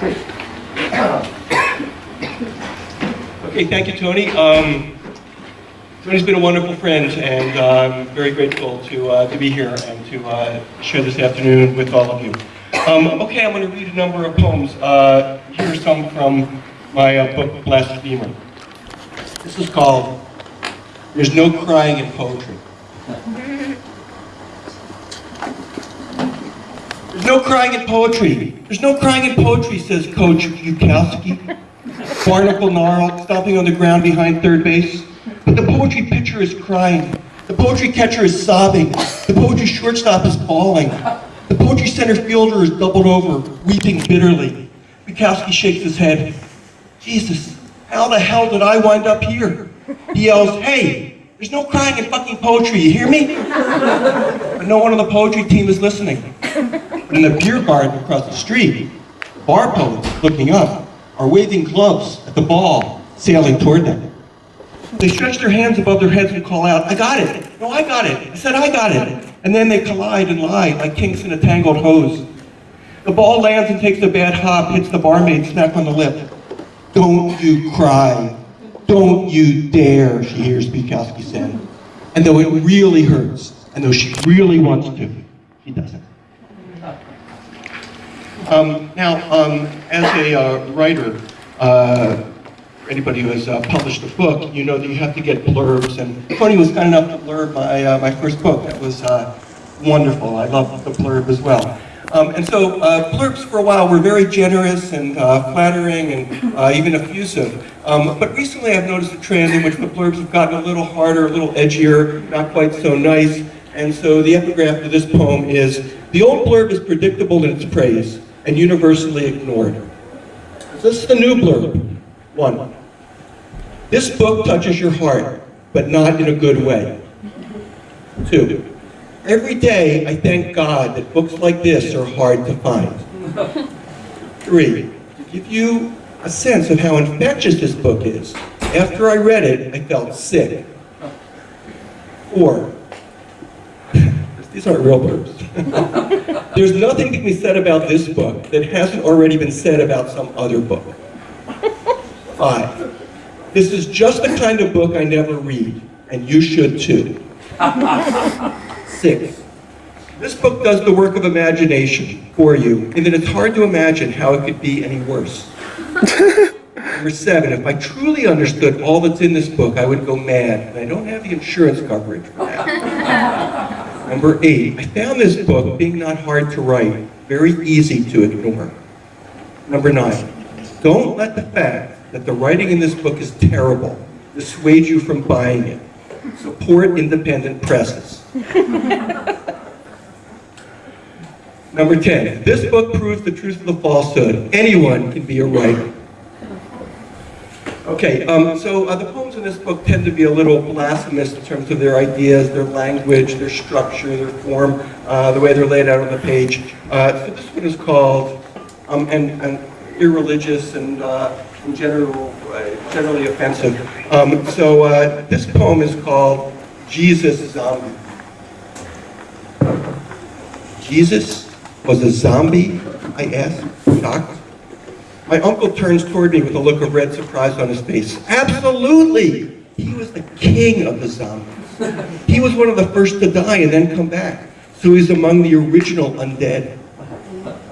Okay, thank you, Tony. Um, Tony's been a wonderful friend, and uh, I'm very grateful to, uh, to be here and to uh, share this afternoon with all of you. Um, okay, I'm going to read a number of poems. Uh, here's some from my uh, book, Blasphemer. This is called There's No Crying in Poetry. There's no crying in poetry. There's no crying in poetry, says Coach Bukowski. Barnacle gnarled, stomping on the ground behind third base. But the poetry pitcher is crying. The poetry catcher is sobbing. The poetry shortstop is falling. The poetry center fielder is doubled over, weeping bitterly. Bukowski shakes his head. Jesus, how the hell did I wind up here? He yells, hey, there's no crying in fucking poetry, you hear me? But no one on the poetry team is listening. In the beer garden across the street, bar poets, looking up, are waving clubs at the ball sailing toward them. They stretch their hands above their heads and call out, I got it. No, I got it. I said, I got it. And then they collide and lie like kinks in a tangled hose. The ball lands and takes a bad hop, hits the barmaid smack on the lip. Don't you cry. Don't you dare, she hears Bukowski say. And though it really hurts, and though she really wants to, she doesn't. Um, now, um, as a uh, writer, uh, anybody who has uh, published a book, you know that you have to get blurbs. And Tony was kind enough to blurb my, uh, my first book. That was uh, wonderful. I love the blurb as well. Um, and so uh, blurbs for a while were very generous and uh, flattering and uh, even effusive. Um, but recently I've noticed a trend in which the blurbs have gotten a little harder, a little edgier, not quite so nice. And so the epigraph to this poem is, the old blurb is predictable in its praise and universally ignored. This is the new blurb. One, this book touches your heart, but not in a good way. Two, every day I thank God that books like this are hard to find. Three, to give you a sense of how infectious this book is, after I read it, I felt sick. Four, these aren't real blurbs. There's nothing to be said about this book that hasn't already been said about some other book. Five, this is just the kind of book I never read, and you should too. Six, this book does the work of imagination for you, in that it's hard to imagine how it could be any worse. Number seven, if I truly understood all that's in this book, I would go mad, and I don't have the insurance coverage for that. Number eight, I found this book, being not hard to write, very easy to ignore. Number nine, don't let the fact that the writing in this book is terrible dissuade you from buying it. Support independent presses. Number 10, this book proves the truth of the falsehood. Anyone can be a writer. Okay, um, so uh, the poems in this book tend to be a little blasphemous in terms of their ideas, their language, their structure, their form, uh, the way they're laid out on the page. Uh, so this one is called, um, and, and irreligious and, uh, in general, uh, generally offensive. Um, so uh, this poem is called Jesus Zombie. Jesus was a zombie, I asked, shocked. My uncle turns toward me with a look of red surprise on his face. Absolutely! He was the king of the zombies. He was one of the first to die and then come back. So he's among the original undead.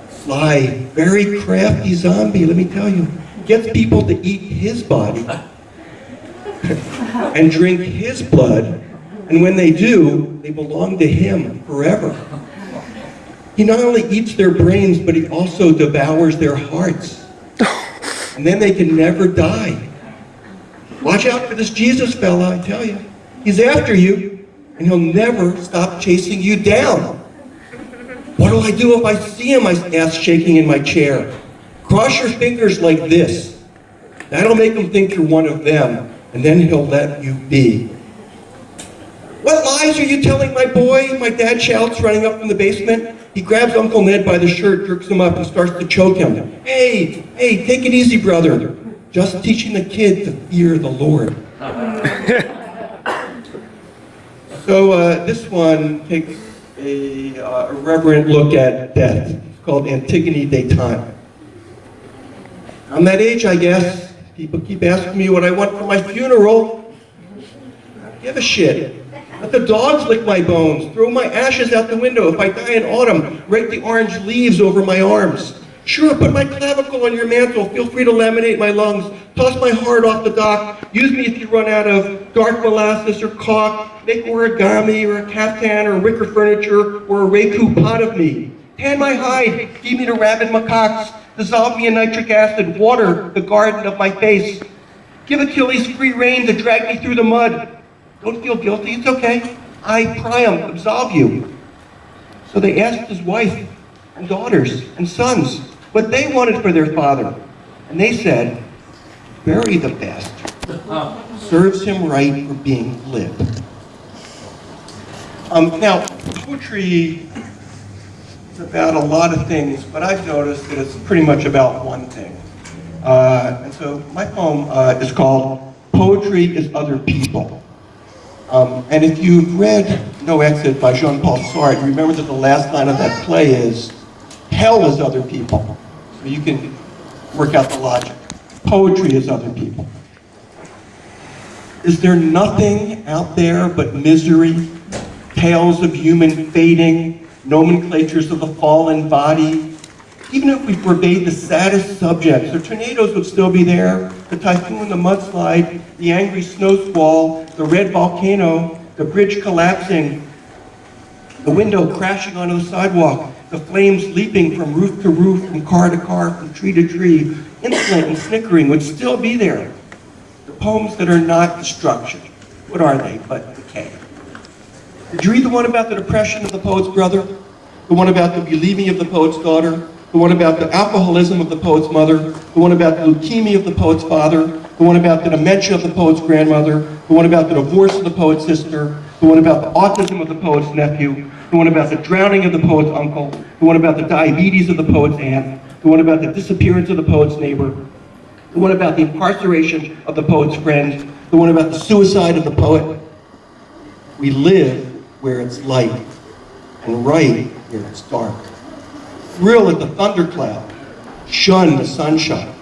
Sly, very crafty zombie, let me tell you. Gets people to eat his body and drink his blood, and when they do, they belong to him forever. He not only eats their brains, but he also devours their hearts. And then they can never die. Watch out for this Jesus fella, I tell you. He's after you, and he'll never stop chasing you down. What do I do if I see him? I asked, shaking in my chair. Cross your fingers like this. That'll make him think you're one of them, and then he'll let you be. What lies are you telling my boy? My dad shouts, running up from the basement. He grabs Uncle Ned by the shirt, jerks him up, and starts to choke him. Hey, hey, take it easy, brother. Just teaching the kid to fear the Lord. so uh, this one takes a uh, irreverent look at death. It's called Antigone de Time. I'm that age, I guess. People keep asking me what I want for my funeral. I Give a shit. Let the dogs lick my bones. Throw my ashes out the window. If I die in autumn, rake the orange leaves over my arms. Sure, put my clavicle on your mantle. Feel free to laminate my lungs. Toss my heart off the dock. Use me if you run out of dark molasses or caulk. Make origami or a caftan or wicker furniture or a raku pot of me. Tan my hide. Feed me to rabid macaques. Dissolve me in nitric acid. Water the garden of my face. Give Achilles free rein to drag me through the mud. Don't feel guilty, it's okay. I, Priam, absolve you. So they asked his wife and daughters and sons what they wanted for their father. And they said, bury the bastard. Serves him right for being glib. Um, now, poetry is about a lot of things, but I've noticed that it's pretty much about one thing. Uh, and so my poem uh, is called Poetry is Other People. Um, and if you've read No Exit by Jean-Paul Sartre, remember that the last line of that play is, hell is other people. So you can work out the logic. Poetry is other people. Is there nothing out there but misery, tales of human fading, nomenclatures of the fallen body, even if we forbade the saddest subjects, the tornadoes would still be there, the typhoon, the mudslide, the angry snow squall, the red volcano, the bridge collapsing, the window crashing onto the sidewalk, the flames leaping from roof to roof, from car to car, from tree to tree, insolent and snickering would still be there. The poems that are not destruction, what are they but decay? Did you read the one about the depression of the poet's brother? The one about the believing of the poet's daughter? The one about the alcoholism of the poet's mother, the one about the leukemia of the poet's father, the one about the dementia of the poet's grandmother, the one about the divorce of the poet's sister, the one about the autism of the poet's nephew, the one about the drowning of the poet's uncle, the one about the diabetes of the poet's aunt, the one about the disappearance of the poet's neighbor, the one about the incarceration of the poet's friend, the one about the suicide of the poet. We live where it's light and write where it's dark thrill at the thundercloud, shun the sunshine,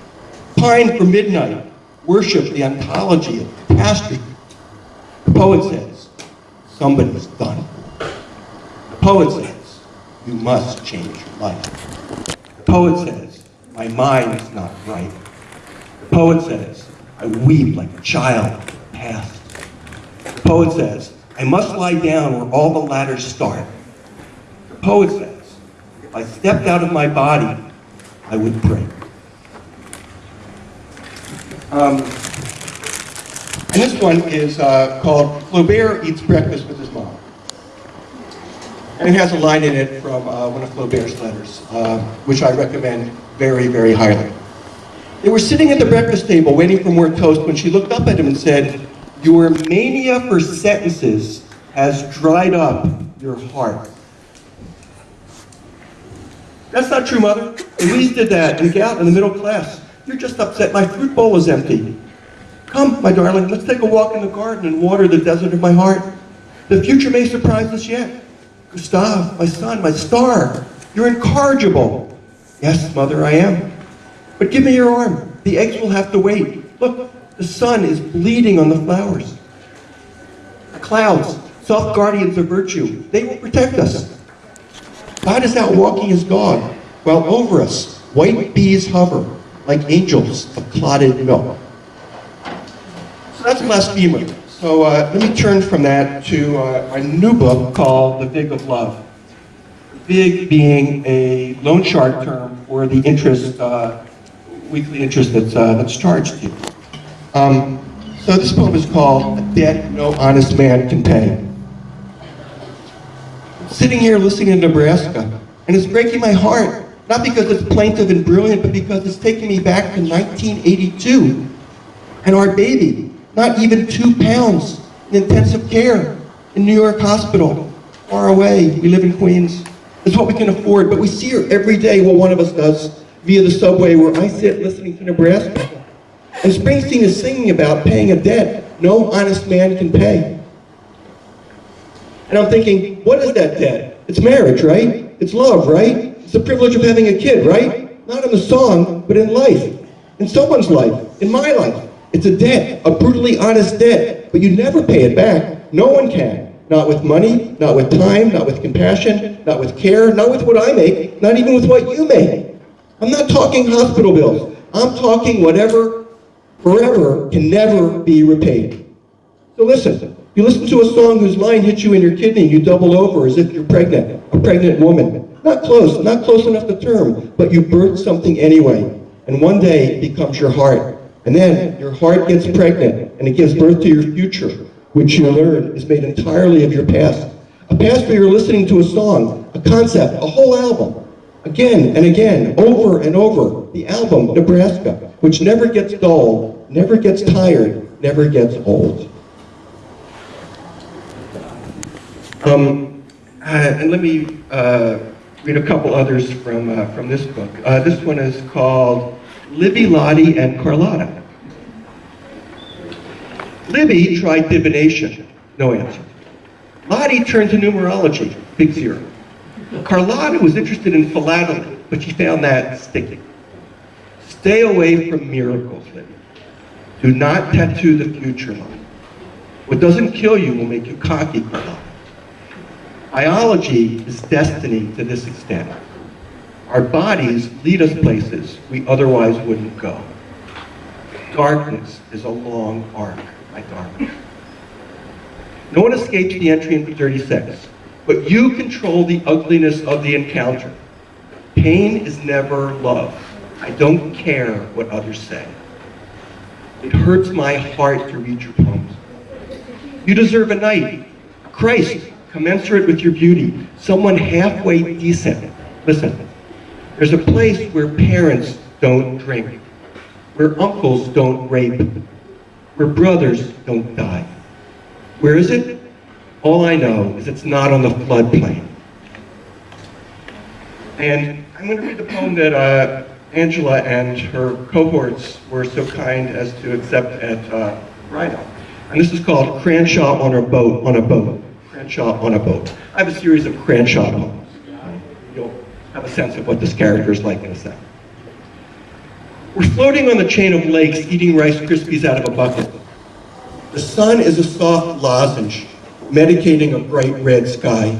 pine for midnight, worship the ontology of catastrophe. The poet says, somebody's done. The poet says, you must change your life. The poet says, my mind is not right. The poet says, I weep like a child past. The poet says, I must lie down where all the ladders start. The poet says, I stepped out of my body, I would pray. Um, and this one is uh, called Flaubert Eats Breakfast with His Mom. And it has a line in it from uh, one of Flaubert's letters, uh, which I recommend very, very highly. They were sitting at the breakfast table waiting for more toast when she looked up at him and said, Your mania for sentences has dried up your heart. That's not true, Mother. Louise did that in Gout in the middle class. You're just upset my fruit bowl is empty. Come, my darling, let's take a walk in the garden and water the desert of my heart. The future may surprise us yet. Gustave, my son, my star, you're incorrigible. Yes, Mother, I am. But give me your arm. The eggs will have to wait. Look, the sun is bleeding on the flowers. Clouds, soft guardians of virtue, they will protect us. God is out walking his dog, while over us white bees hover like angels of clotted milk. So that's blasphemer. So uh, let me turn from that to uh, a new book called The Vig of Love. Vig being a loan shark term for the interest, uh, weekly interest that's, uh, that's charged to you. Um, so this poem is called A Debt No Honest Man Can Pay sitting here listening to Nebraska, and it's breaking my heart. Not because it's plaintive and brilliant, but because it's taking me back to 1982. And our baby, not even two pounds in intensive care in New York Hospital, far away. We live in Queens. It's what we can afford, but we see her every day, well, one of us does, via the subway where I sit listening to Nebraska. And Springsteen is singing about paying a debt no honest man can pay. And I'm thinking, what is that debt? It's marriage, right? It's love, right? It's the privilege of having a kid, right? Not in the song, but in life. in someone's life, in my life. It's a debt, a brutally honest debt, but you never pay it back. No one can. Not with money, not with time, not with compassion, not with care, not with what I make, not even with what you make. I'm not talking hospital bills. I'm talking whatever, forever, can never be repaid. So listen, you listen to a song whose line hits you in your kidney you double over as if you're pregnant, a pregnant woman. Not close, not close enough to term, but you birth something anyway. And one day it becomes your heart. And then your heart gets pregnant and it gives birth to your future, which you learn is made entirely of your past. A past where you're listening to a song, a concept, a whole album, again and again, over and over, the album, Nebraska, which never gets dull, never gets tired, never gets old. Um, uh, and let me uh, read a couple others from, uh, from this book. This one is called Libby, Lottie, and Carlotta. Libby tried divination, no answer. Lottie turned to numerology, big zero. Carlotta was interested in philately, but she found that sticky. Stay away from miracles, Libby. Do not tattoo the future line. What doesn't kill you will make you cocky, Carlotta. Biology is destiny to this extent. Our bodies lead us places we otherwise wouldn't go. Darkness is a long arc my darkness. No one escapes the entry into 36, but you control the ugliness of the encounter. Pain is never love. I don't care what others say. It hurts my heart to read your poems. You deserve a night, Christ, commensurate with your beauty, someone halfway decent. Listen, there's a place where parents don't drink, where uncles don't rape, where brothers don't die. Where is it? All I know is it's not on the floodplain. And I'm going to read the poem that uh, Angela and her cohorts were so kind as to accept at uh, Rhino. And this is called Cranshaw on a Boat, on a Boat. Cranshaw on a Boat. I have a series of Cranshaw poems. You'll have a sense of what this character is like in a second. We're floating on the chain of lakes, eating Rice Krispies out of a bucket. The sun is a soft lozenge, medicating a bright red sky.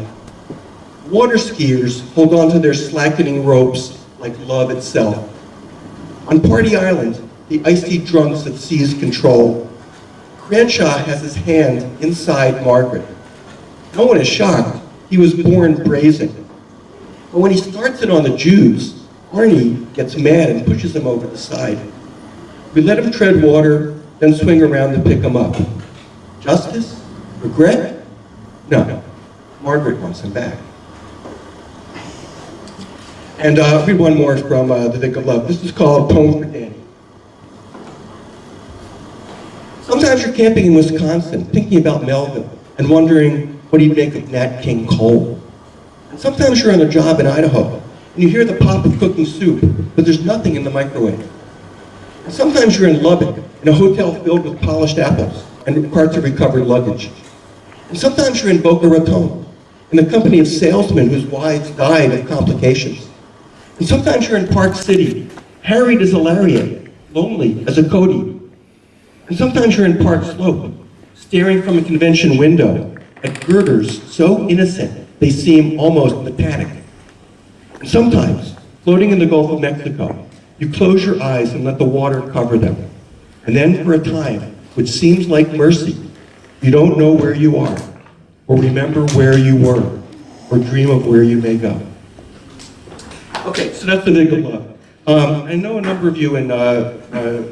Water skiers hold on to their slackening ropes like love itself. On Party Island, the icy drunks have seized control, Cranshaw has his hand inside Margaret. No one is shocked. He was born brazen. But when he starts it on the Jews, Arnie gets mad and pushes him over the side. We let him tread water, then swing around to pick him up. Justice? Regret? No. Margaret wants him back. And uh, read one more from uh, The Vig of Love. This is called Poem for Danny. Sometimes you're camping in Wisconsin, thinking about Melvin, and wondering what do you make of Nat King Cole. And sometimes you're on a job in Idaho, and you hear the pop of cooking soup, but there's nothing in the microwave. And sometimes you're in Lubbock, in a hotel filled with polished apples and carts of recovered luggage. And sometimes you're in Boca Raton, in the company of salesmen whose wives died of complications. And sometimes you're in Park City, harried as a lariat, lonely as a Cody. And sometimes you're in Park Slope, staring from a convention window at girders so innocent they seem almost pathetic. Sometimes, floating in the Gulf of Mexico, you close your eyes and let the water cover them. And then for a time, which seems like mercy, you don't know where you are, or remember where you were, or dream of where you may go. Okay, so that's the of Love. Um, I know a number of you in uh, uh,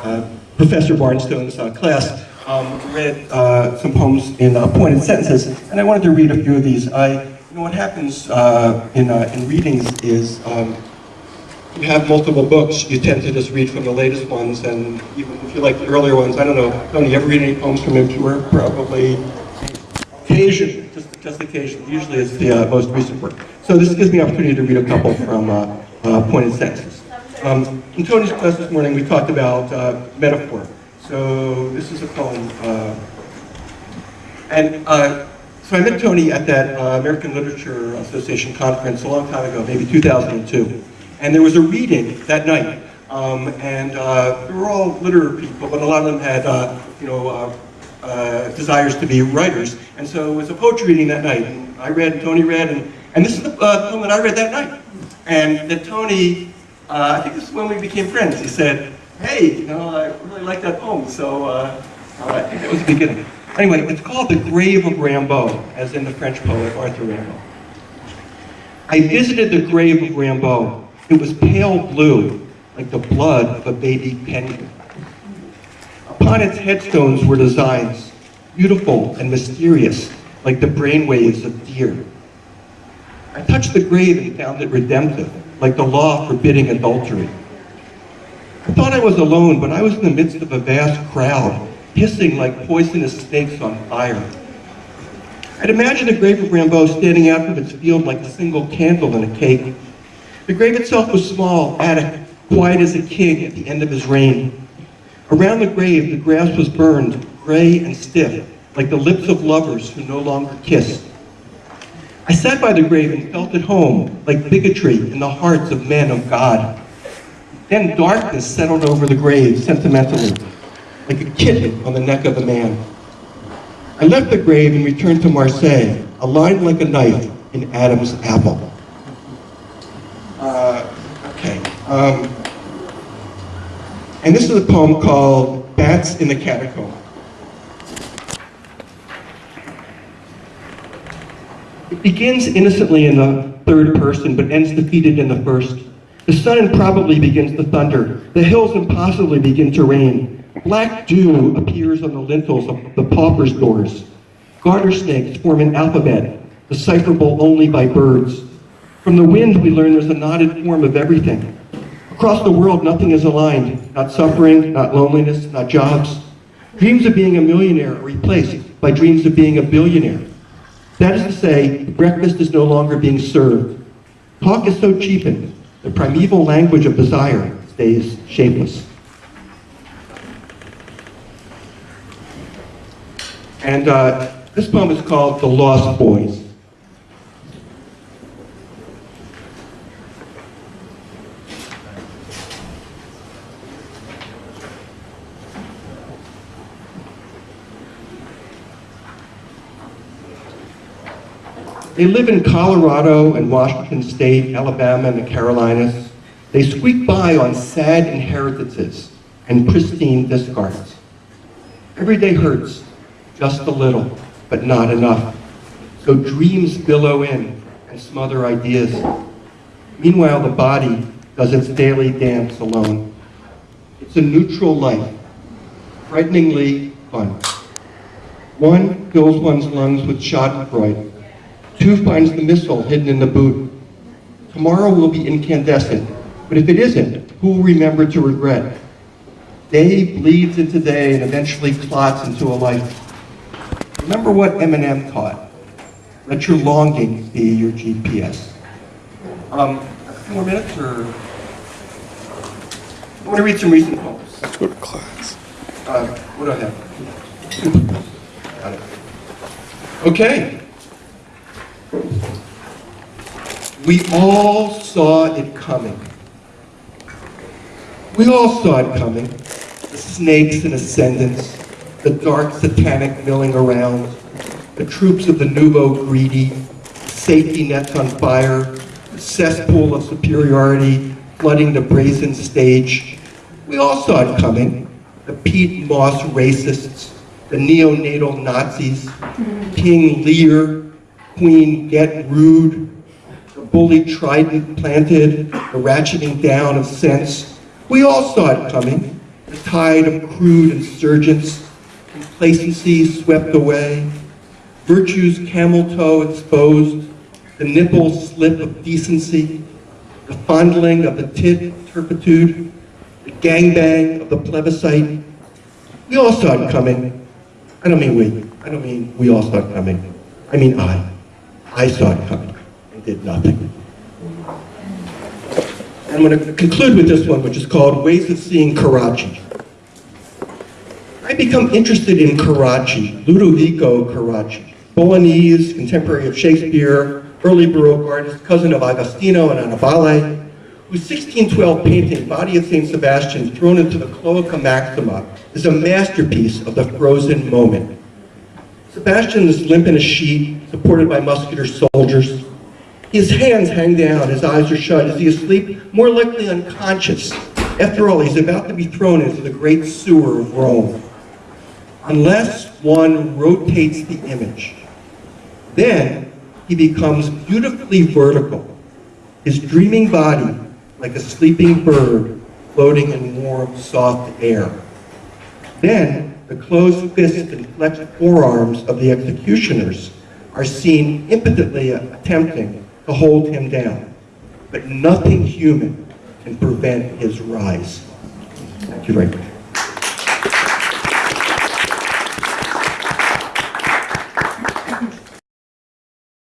uh, Professor Barnstone's uh, class um, read uh, some poems in uh, pointed sentences, and I wanted to read a few of these. I, you know, what happens uh, in, uh, in readings is um, you have multiple books, you tend to just read from the latest ones, and even if you like the earlier ones, I don't know, Tony, you ever read any poems from Impure? Probably occasion, just, just occasion. Usually it's the uh, most recent work. So this gives me an opportunity to read a couple from uh, pointed sentences. Um, in Tony's class this morning, we talked about metaphor. So this is a poem. Uh, and uh, so I met Tony at that uh, American Literature Association conference a long time ago, maybe 2002. And there was a reading that night Um, and uh, they were all literary people, but a lot of them had, uh, you know, uh, desires to be writers. And so it was a poetry reading that night. And I read, and Tony read, and, and this is the poem that I read that night. And that Tony, I think this is when we became friends. He said, hey, you know, I really like that poem. So uh, uh, I think that was the beginning. Anyway, it's called The Grave of Rimbaud, as in the French poet Arthur Rimbaud. I visited the grave of Rimbaud. It was pale blue, like the blood of a baby penguin. Upon its headstones were designs, beautiful and mysterious, like the brainwaves of deer. I touched the grave and found it redemptive, like the law forbidding adultery. I thought I was alone, but I was in the midst of a vast crowd, hissing like poisonous snakes on fire. I'd imagine the grave of Rimbaud standing out from its field like a single candle in a cake. The grave itself was small, attic, quiet as a king at the end of his reign. Around the grave, the grass was burned, gray and stiff, like the lips of lovers who no longer kiss. I sat by the grave and felt at home, like bigotry in the hearts of men of God. Then darkness settled over the grave sentimentally, like a kitten on the neck of a man. I left the grave and returned to Marseille, aligned like a knife in Adam's apple. Uh, okay. Um, and this is a poem called Bats in the Catacomb. It begins innocently in the third person, but ends defeated in the first. The sun improbably begins to thunder. The hills impossibly begin to rain. Black dew appears on the lintels of the pauper's doors. Garter snakes form an alphabet, decipherable only by birds. From the wind, we learn there's a knotted form of everything. Across the world, nothing is aligned. Not suffering, not loneliness, not jobs. Dreams of being a millionaire are replaced by dreams of being a billionaire. That is to say, breakfast is no longer being served. Talk is so cheapened, the primeval language of desire stays shapeless. And uh, this poem is called The Lost Boys. They live in Colorado and Washington State, Alabama, and the Carolinas. They squeak by on sad inheritances and pristine discards. Every day hurts, just a little, but not enough. So dreams billow in and smother ideas. Meanwhile, the body does its daily dance alone. It's a neutral life, frighteningly fun. One fills one's lungs with schadenfreude, Two finds the missile hidden in the boot. Tomorrow will be incandescent, but if it isn't, who will remember to regret? Day bleeds into day and eventually clots into a life. Remember what Eminem taught. Let your longing be your GPS. Um, a few more minutes, or I want to read some recent poems. Let's go to class. Uh, what do I have? Okay. We all saw it coming. We all saw it coming. The snakes in ascendance, the dark satanic milling around, the troops of the nouveau greedy, safety nets on fire, the cesspool of superiority flooding the brazen stage. We all saw it coming. The Pete Moss racists, the neonatal Nazis, King Lear, Queen Get Rude, the bully trident planted, the ratcheting down of sense. We all saw it coming. The tide of crude insurgents, complacency swept away, virtue's camel toe exposed, the nipple slip of decency, the fondling of the tit turpitude, the gangbang of the plebiscite. We all saw it coming. I don't mean we. I don't mean we all saw it coming. I mean I. I saw it coming and did nothing. I'm going to conclude with this one, which is called Ways of Seeing Carracci. I become interested in Carracci, Ludovico Carracci, Bolognese, contemporary of Shakespeare, early Baroque artist, cousin of Agostino and Annibale, whose 1612 painting, Body of St. Sebastian, thrown into the Cloaca Maxima, is a masterpiece of the frozen moment. Sebastian is limp in a sheet, supported by muscular soldiers. His hands hang down, his eyes are shut. Is he asleep? More likely unconscious. After all, he's about to be thrown into the great sewer of Rome. Unless one rotates the image, then he becomes beautifully vertical, his dreaming body like a sleeping bird floating in warm, soft air. Then the closed fists and flexed forearms of the executioners are seen impotently attempting to hold him down. But nothing human can prevent his rise. Thank you very much.